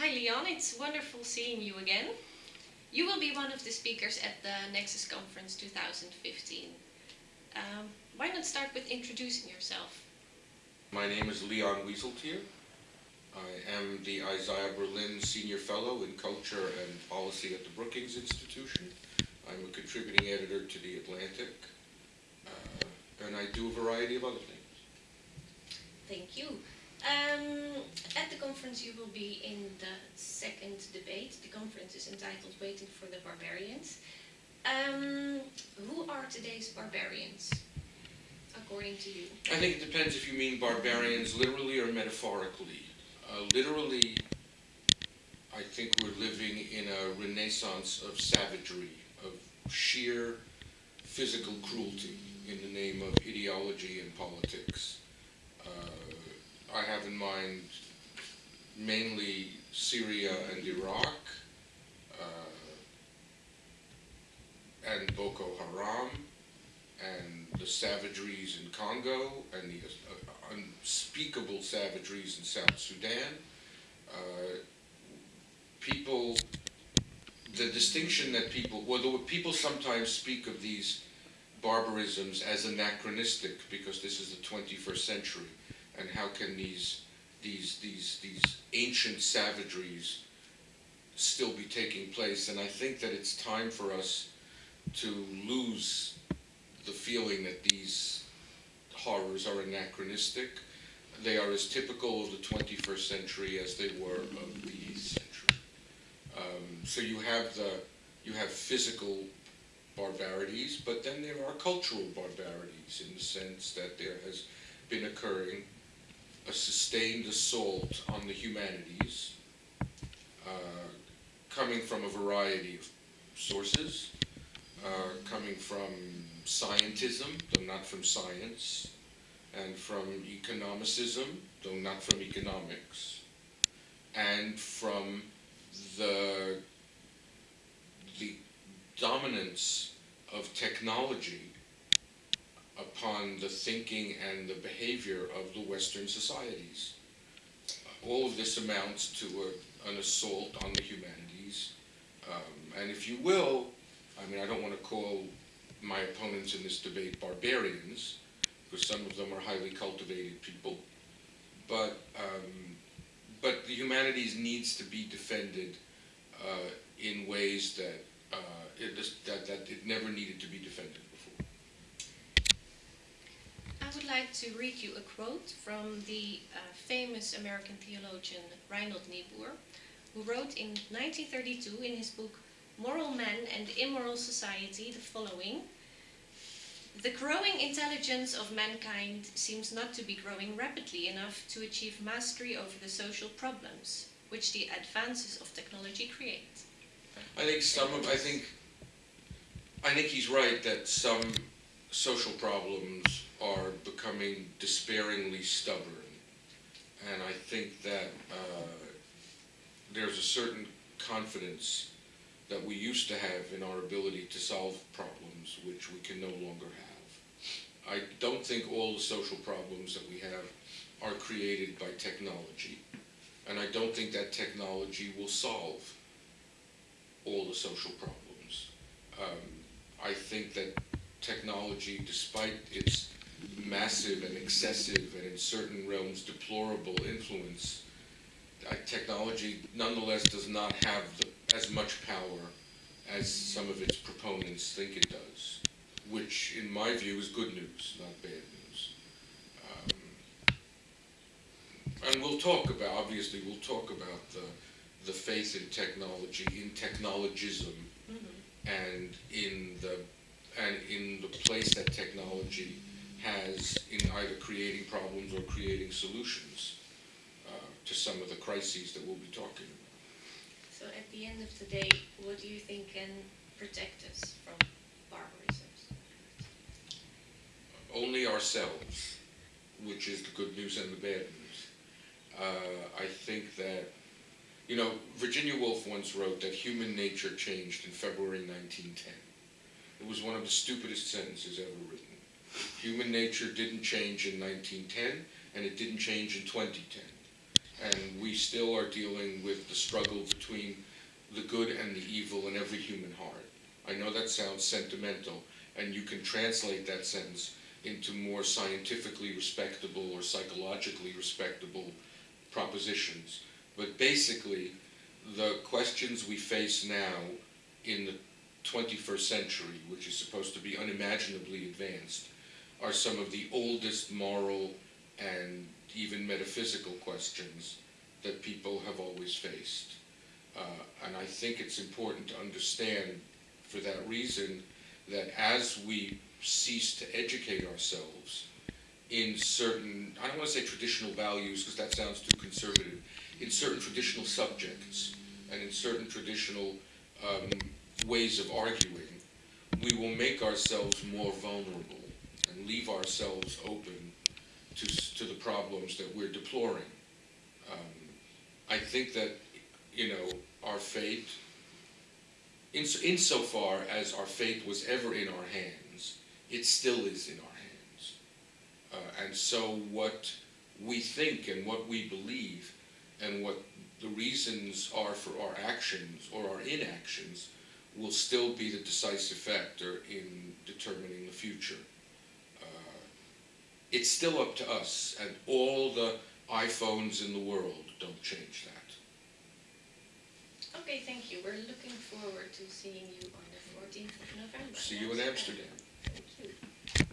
Hi Leon, it's wonderful seeing you again. You will be one of the speakers at the Nexus Conference 2015. Um, why not start with introducing yourself? My name is Leon Wieseltier. I am the Isaiah Berlin Senior Fellow in Culture and Policy at the Brookings Institution. I'm a contributing editor to The Atlantic, uh, and I do a variety of other things. Thank you. Um, at the conference you will be in the second debate. The conference is entitled Waiting for the Barbarians. Um, who are today's barbarians, according to you? I think it depends if you mean barbarians literally or metaphorically. Uh, literally, I think we're living in a renaissance of savagery, of sheer physical cruelty in the name of ideology and politics. Uh, I have in mind mainly Syria and Iraq, uh, and Boko Haram, and the savageries in Congo, and the uh, unspeakable savageries in South Sudan. Uh, people, the distinction that people, well, the, people sometimes speak of these barbarisms as anachronistic because this is the 21st century and how can these these these these ancient savageries still be taking place? And I think that it's time for us to lose the feeling that these horrors are anachronistic. They are as typical of the 21st century as they were of the 8th century. Um, so you have the you have physical barbarities but then there are cultural barbarities in the sense that there has been occurring a sustained assault on the humanities, uh, coming from a variety of sources, uh, coming from scientism, though not from science, and from economicism, though not from economics, and from the, the dominance of technology upon the thinking and the behavior of the Western societies. All of this amounts to a, an assault on the humanities. Um, and if you will, I mean, I don't want to call my opponents in this debate barbarians, because some of them are highly cultivated people. But, um, but the humanities needs to be defended uh, in ways that, uh, it, that, that it never needed to be defended. I would like to read you a quote from the uh, famous American theologian Reinhold Niebuhr, who wrote in 1932 in his book Moral Man and Immoral Society the following The growing intelligence of mankind seems not to be growing rapidly enough to achieve mastery over the social problems which the advances of technology create. I think some of, I think, I think he's right that some social problems are becoming despairingly stubborn. And I think that uh, there's a certain confidence that we used to have in our ability to solve problems which we can no longer have. I don't think all the social problems that we have are created by technology. And I don't think that technology will solve all the social problems. Um, I think that technology, despite its massive and excessive and in certain realms deplorable influence, uh, technology nonetheless does not have the, as much power as some of its proponents think it does, which in my view is good news, not bad news. Um, and we'll talk about, obviously, we'll talk about the, the faith in technology, in technologism, mm -hmm. and in the and in the place that technology has in either creating problems or creating solutions uh, to some of the crises that we'll be talking about. So at the end of the day, what do you think can protect us from barbarism? Only ourselves, which is the good news and the bad news. Uh, I think that, you know, Virginia Woolf once wrote that human nature changed in February 1910. It was one of the stupidest sentences ever written. Human nature didn't change in 1910, and it didn't change in 2010. And we still are dealing with the struggle between the good and the evil in every human heart. I know that sounds sentimental, and you can translate that sentence into more scientifically respectable or psychologically respectable propositions. But basically, the questions we face now in the 21st century, which is supposed to be unimaginably advanced, are some of the oldest moral and even metaphysical questions that people have always faced. Uh, and I think it's important to understand, for that reason, that as we cease to educate ourselves in certain, I don't want to say traditional values because that sounds too conservative, in certain traditional subjects and in certain traditional um, ways of arguing, we will make ourselves more vulnerable and leave ourselves open to, to the problems that we're deploring. Um, I think that, you know, our fate, ins- insofar as our fate was ever in our hands, it still is in our hands. Uh, and so what we think and what we believe and what the reasons are for our actions or our inactions will still be the decisive factor in determining the future. Uh, It's still up to us, and all the iPhones in the world don't change that. Okay, thank you. We're looking forward to seeing you on the 14th of November. See you in Amsterdam. Thank you.